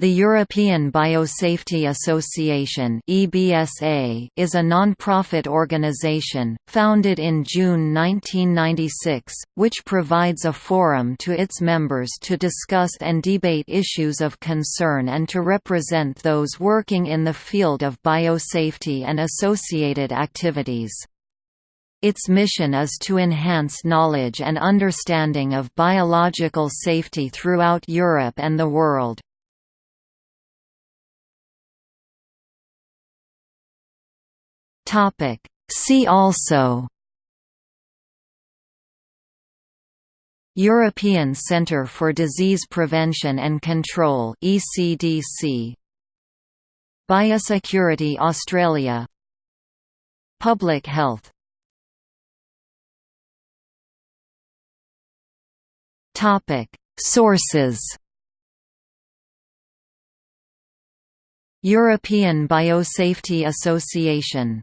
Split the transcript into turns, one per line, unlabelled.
The European Biosafety Association is a non-profit organization founded in June 1996, which provides a forum to its members to discuss and debate issues of concern and to represent those working in the field of biosafety and associated activities. Its mission is to enhance knowledge and understanding of biological safety throughout Europe and the world. Topic. See also European Centre for Disease Prevention and Control ECDC Biosecurity Australia. Public Health. Topic. Sources European Biosafety Association